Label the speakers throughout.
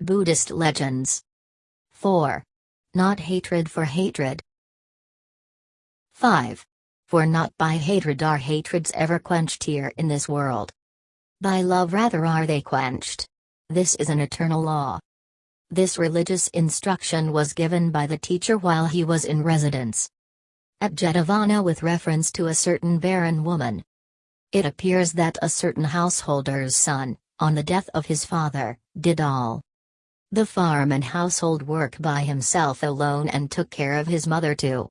Speaker 1: Buddhist legends. 4. Not hatred for hatred. 5. For not by hatred are hatreds ever quenched here in this world. By love rather are they quenched. This is an eternal law. This religious instruction was given by the teacher while he was in residence at Jetavana with reference to a certain barren woman. It appears that a certain householder's son, on the death of his father, did all the farm and household work by himself alone and took care of his mother too.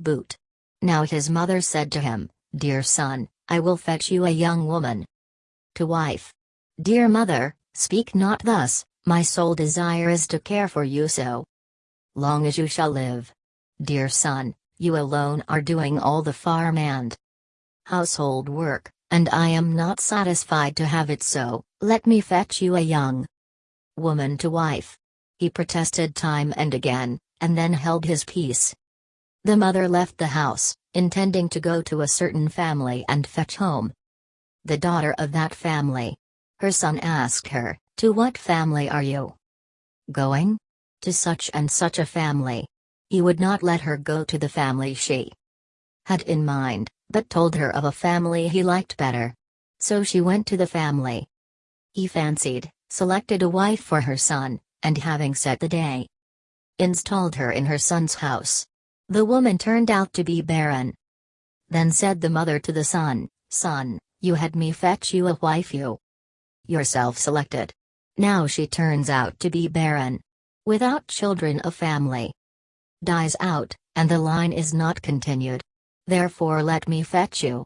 Speaker 1: Boot. Now his mother said to him, Dear son, I will fetch you a young woman. To wife. Dear mother, speak not thus, my sole desire is to care for you so long as you shall live. Dear son, you alone are doing all the farm and household work, and I am not satisfied to have it so, let me fetch you a young woman to wife. He protested time and again, and then held his peace. The mother left the house, intending to go to a certain family and fetch home the daughter of that family. Her son asked her, To what family are you going? To such and such a family. He would not let her go to the family she had in mind, but told her of a family he liked better. So she went to the family. He fancied, selected a wife for her son, and having set the day, installed her in her son's house. The woman turned out to be barren. Then said the mother to the son, Son, you had me fetch you a wife you yourself selected. Now she turns out to be barren. Without children a family dies out, and the line is not continued. Therefore let me fetch you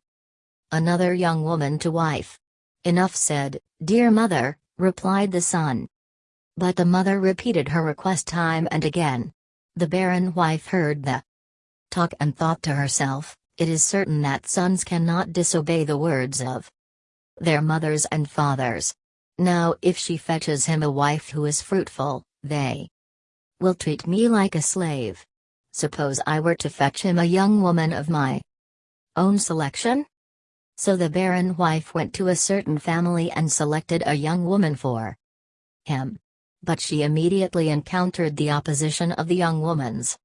Speaker 1: another young woman to wife. Enough said, dear mother, replied the son. But the mother repeated her request time and again. The barren wife heard the talk and thought to herself, it is certain that sons cannot disobey the words of their mothers and fathers. Now if she fetches him a wife who is fruitful, they will treat me like a slave. Suppose I were to fetch him a young woman of my own selection? So the barren wife went to a certain family and selected a young woman for him. But she immediately encountered the opposition of the young woman's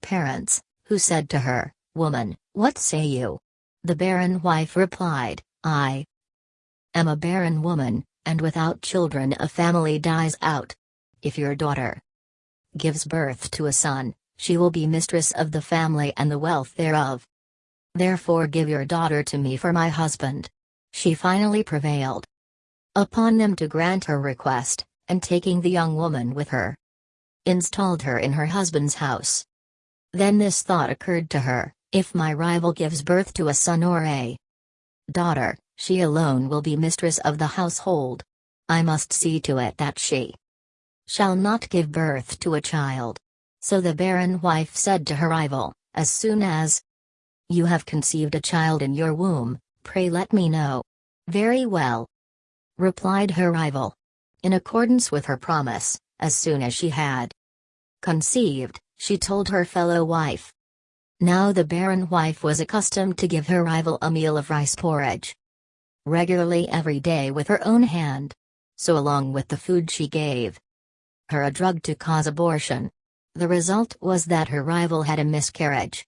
Speaker 1: parents, who said to her, Woman, what say you? The barren wife replied, I am a barren woman, and without children a family dies out. If your daughter gives birth to a son, she will be mistress of the family and the wealth thereof. Therefore give your daughter to me for my husband. She finally prevailed upon them to grant her request, and taking the young woman with her, installed her in her husband's house. Then this thought occurred to her, if my rival gives birth to a son or a daughter, she alone will be mistress of the household. I must see to it that she shall not give birth to a child. So the barren wife said to her rival, As soon as you have conceived a child in your womb, pray let me know. Very well. Replied her rival. In accordance with her promise, as soon as she had conceived, she told her fellow wife. Now the barren wife was accustomed to give her rival a meal of rice porridge regularly every day with her own hand. So along with the food she gave, her a drug to cause abortion. The result was that her rival had a miscarriage.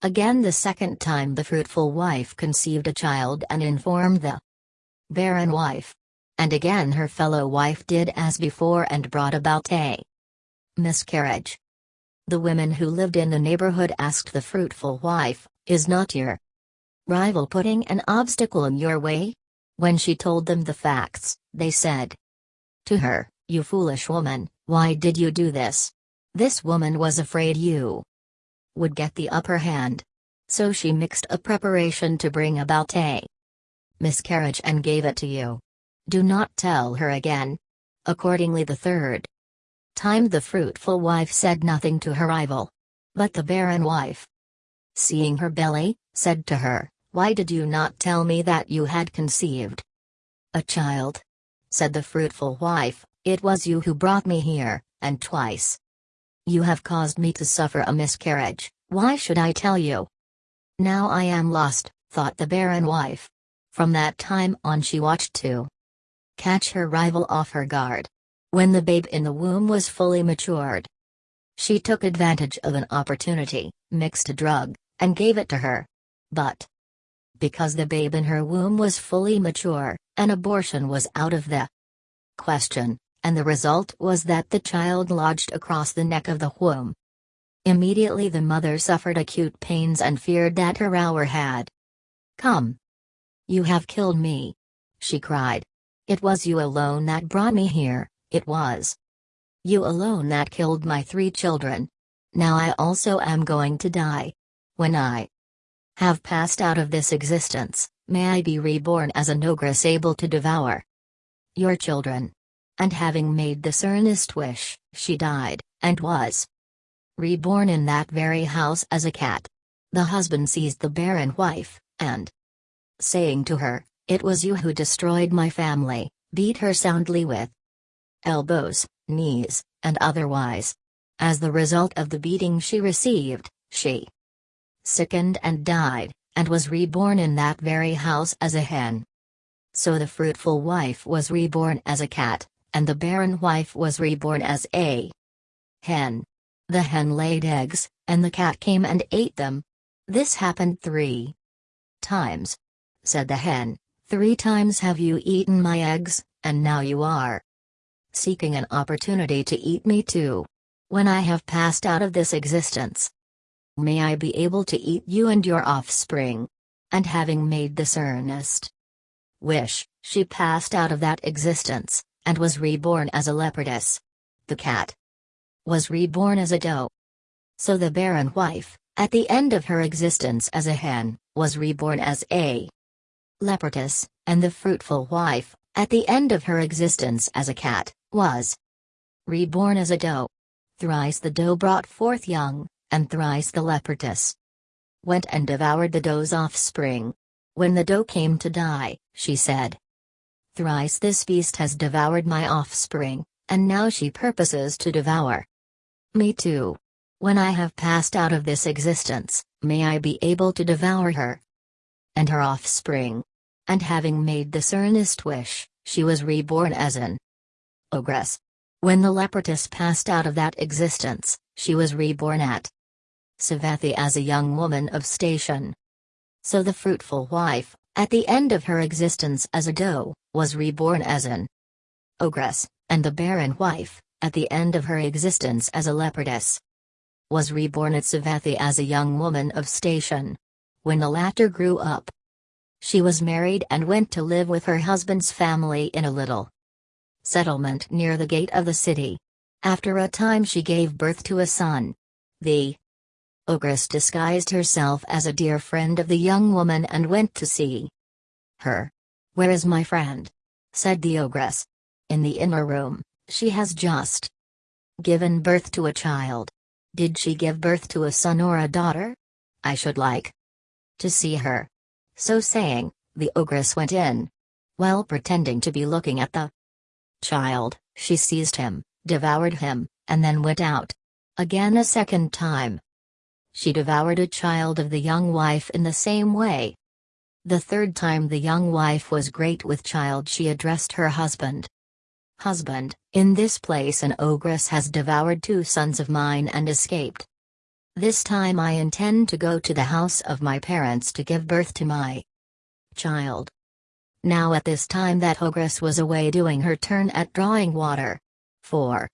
Speaker 1: Again the second time the fruitful wife conceived a child and informed the barren wife. And again her fellow wife did as before and brought about a miscarriage. The women who lived in the neighborhood asked the fruitful wife, Is not your rival putting an obstacle in your way? When she told them the facts, they said to her, you foolish woman, why did you do this? This woman was afraid you would get the upper hand. So she mixed a preparation to bring about a miscarriage and gave it to you. Do not tell her again. Accordingly, the third time the fruitful wife said nothing to her rival. But the barren wife, seeing her belly, said to her, Why did you not tell me that you had conceived a child? Said the fruitful wife, it was you who brought me here, and twice. You have caused me to suffer a miscarriage, why should I tell you? Now I am lost, thought the barren wife. From that time on she watched to catch her rival off her guard. when the babe in the womb was fully matured. She took advantage of an opportunity, mixed a drug, and gave it to her. But because the babe in her womb was fully mature, an abortion was out of the question, and the result was that the child lodged across the neck of the womb. Immediately the mother suffered acute pains and feared that her hour had come. You have killed me. She cried. It was you alone that brought me here, it was. You alone that killed my three children. Now I also am going to die. When I have passed out of this existence, may I be reborn as an ogress able to devour your children. And having made this earnest wish, she died, and was reborn in that very house as a cat. The husband seized the barren wife, and saying to her, It was you who destroyed my family, beat her soundly with elbows, knees, and otherwise. As the result of the beating she received, she sickened and died, and was reborn in that very house as a hen. So the fruitful wife was reborn as a cat, and the barren wife was reborn as a hen. The hen laid eggs, and the cat came and ate them. This happened three times. Said the hen, Three times have you eaten my eggs, and now you are seeking an opportunity to eat me too. When I have passed out of this existence, may I be able to eat you and your offspring. And having made this earnest wish, she passed out of that existence, and was reborn as a leopardess. The cat was reborn as a doe. So the barren wife, at the end of her existence as a hen, was reborn as a leopardess, and the fruitful wife, at the end of her existence as a cat, was reborn as a doe. Thrice the doe brought forth young, and thrice the leopardess went and devoured the doe's offspring. When the doe came to die, she said, Thrice this beast has devoured my offspring, and now she purposes to devour me too. When I have passed out of this existence, may I be able to devour her and her offspring. And having made this earnest wish, she was reborn as an ogress. When the leopardess passed out of that existence, she was reborn at Savatthi as a young woman of station. So the fruitful wife, at the end of her existence as a doe, was reborn as an ogress, and the barren wife, at the end of her existence as a leopardess, was reborn at Savatthi as a young woman of station. When the latter grew up, she was married and went to live with her husband's family in a little settlement near the gate of the city. After a time she gave birth to a son. The ogress disguised herself as a dear friend of the young woman and went to see her. Where is my friend? said the ogress. In the inner room, she has just given birth to a child. Did she give birth to a son or a daughter? I should like to see her. So saying, the ogress went in. While pretending to be looking at the child, she seized him, devoured him, and then went out. Again a second time. She devoured a child of the young wife in the same way. The third time the young wife was great with child she addressed her husband. Husband, in this place an ogress has devoured two sons of mine and escaped. This time I intend to go to the house of my parents to give birth to my child. Now at this time that ogress was away doing her turn at drawing water. 4.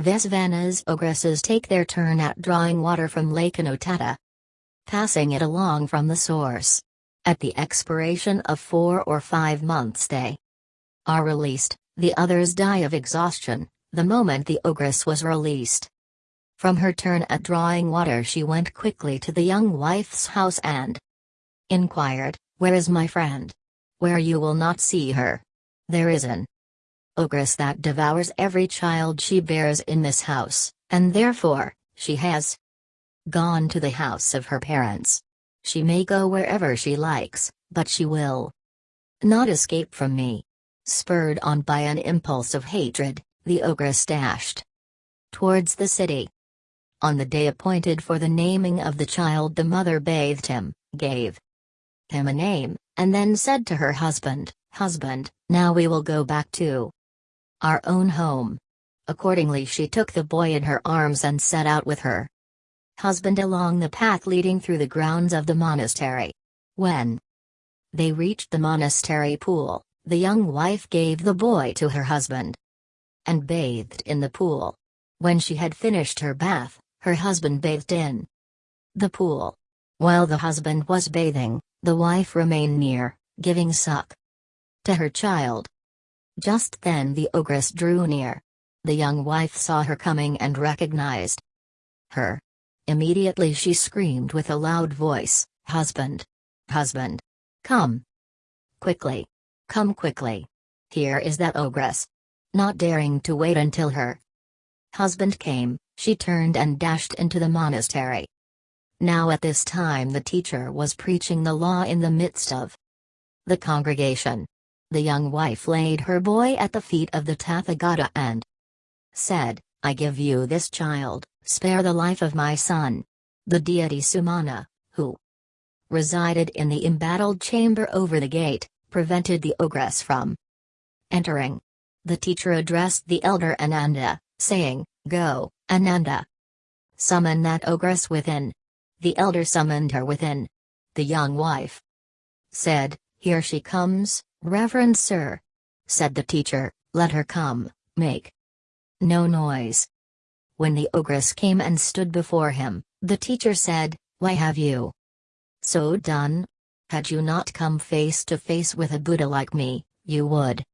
Speaker 1: Vessavana's ogresses take their turn at drawing water from Lake Anotatta. Passing it along from the source. At the expiration of four or five months they are released, the others die of exhaustion, the moment the ogress was released. From her turn at drawing water she went quickly to the young wife's house and inquired, Where is my friend? Where you will not see her. There is an ogress that devours every child she bears in this house, and therefore, she has gone to the house of her parents. She may go wherever she likes, but she will not escape from me. Spurred on by an impulse of hatred, the ogress dashed towards the city. On the day appointed for the naming of the child, the mother bathed him, gave him a name, and then said to her husband, Husband, now we will go back to our own home. Accordingly, she took the boy in her arms and set out with her husband along the path leading through the grounds of the monastery. When they reached the monastery pool, the young wife gave the boy to her husband and bathed in the pool. When she had finished her bath, her husband bathed in the pool. While the husband was bathing, the wife remained near, giving suck to her child. Just then the ogress drew near. The young wife saw her coming and recognized her. Immediately she screamed with a loud voice, Husband! Husband! Come! Quickly! Come quickly! Here is that ogress! Not daring to wait until her husband came, she turned and dashed into the monastery. Now at this time the teacher was preaching the law in the midst of the congregation. The young wife laid her boy at the feet of the Tathagata and said, I give you this child, spare the life of my son. The deity Sumana, who resided in the embattled chamber over the gate, prevented the ogress from entering. The teacher addressed the elder Ananda, saying, Go, Ananda. Summon that ogress within. The elder summoned her within. The young wife said, Here she comes, Reverend Sir. Said the teacher, Let her come, make no noise. When the ogress came and stood before him, the teacher said, Why have you so done? Had you not come face to face with a Buddha like me, you would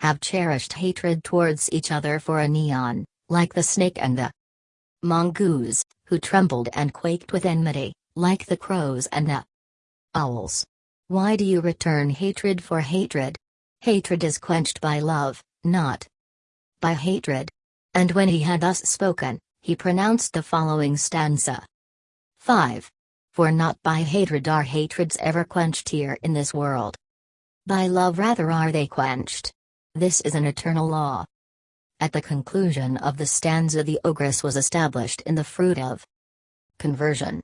Speaker 1: have cherished hatred towards each other for a neon, like the snake and the mongoose, who trembled and quaked with enmity, like the crows and the owls. Why do you return hatred for hatred? Hatred is quenched by love, not by hatred. And when he had thus spoken, he pronounced the following stanza 5. For not by hatred are hatreds ever quenched here in this world. By love rather are they quenched. This is an eternal law. At the conclusion of the stanza, the ogress was established in the fruit of conversion.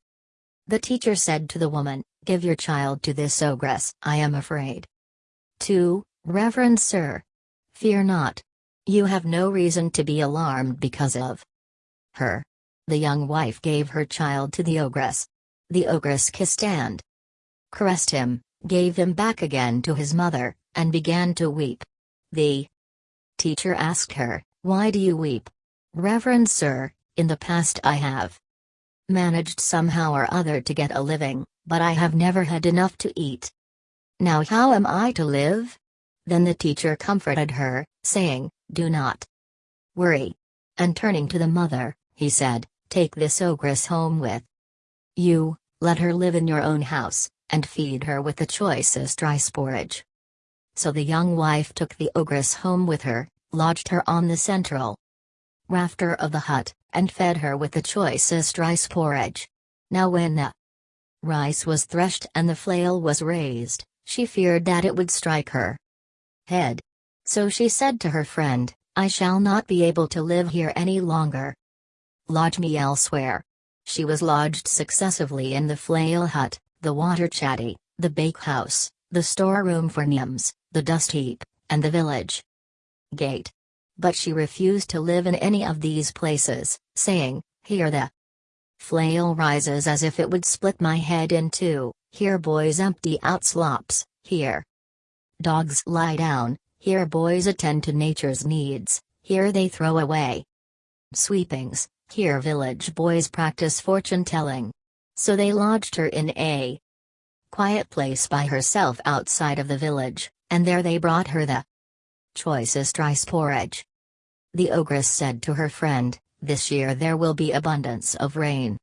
Speaker 1: The teacher said to the woman, Give your child to this ogress, I am afraid. 2. Reverend Sir. Fear not. You have no reason to be alarmed because of her. The young wife gave her child to the ogress. The ogress kissed and caressed him, gave him back again to his mother, and began to weep. The teacher asked her, Why do you weep? Reverend Sir, in the past I have managed somehow or other to get a living, but I have never had enough to eat. Now how am I to live? Then the teacher comforted her, saying, do not worry. And turning to the mother, he said, Take this ogress home with you, let her live in your own house, and feed her with the choicest rice porridge. So the young wife took the ogress home with her, lodged her on the central rafter of the hut, and fed her with the choicest rice porridge. Now, when the rice was threshed and the flail was raised, she feared that it would strike her head. So she said to her friend, I shall not be able to live here any longer. Lodge me elsewhere. She was lodged successively in the flail hut, the water chatty, the bakehouse, the storeroom for nyams, the dust heap, and the village gate. But she refused to live in any of these places, saying, Here the flail rises as if it would split my head in two, here boys empty out slops, here dogs lie down, here boys attend to nature's needs, here they throw away sweepings, here village boys practice fortune telling. So they lodged her in a quiet place by herself outside of the village, and there they brought her the choicest rice porridge. The ogress said to her friend, This year there will be abundance of rain.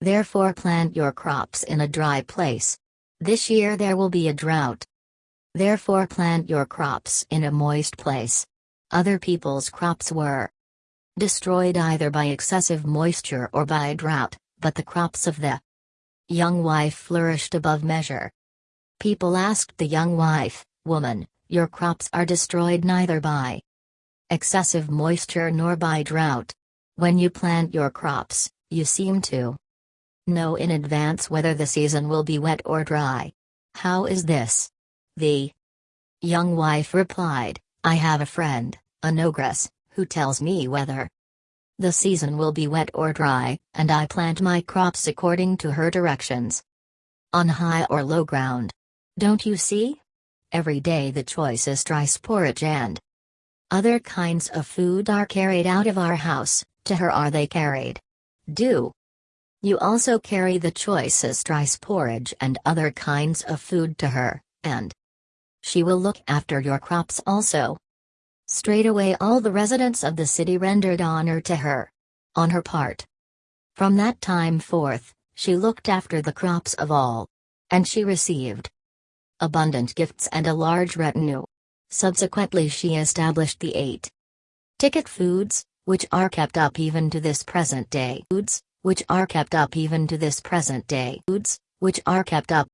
Speaker 1: Therefore plant your crops in a dry place. This year there will be a drought. Therefore plant your crops in a moist place. Other people's crops were destroyed either by excessive moisture or by drought, but the crops of the young wife flourished above measure. People asked the young wife, Woman, your crops are destroyed neither by excessive moisture nor by drought. When you plant your crops, you seem to know in advance whether the season will be wet or dry. How is this? The young wife replied, I have a friend, an ogress, who tells me whether the season will be wet or dry, and I plant my crops according to her directions. On high or low ground. Don't you see? Every day the choice is rice porridge and other kinds of food are carried out of our house, to her are they carried. Do you also carry the choicest rice porridge and other kinds of food to her, and she will look after your crops also. Straightway all the residents of the city rendered honor to her. On her part. From that time forth, she looked after the crops of all. And she received abundant gifts and a large retinue. Subsequently she established the eight ticket foods, which are kept up even to this present day. Foods, which are kept up even to this present day. Foods, which are kept up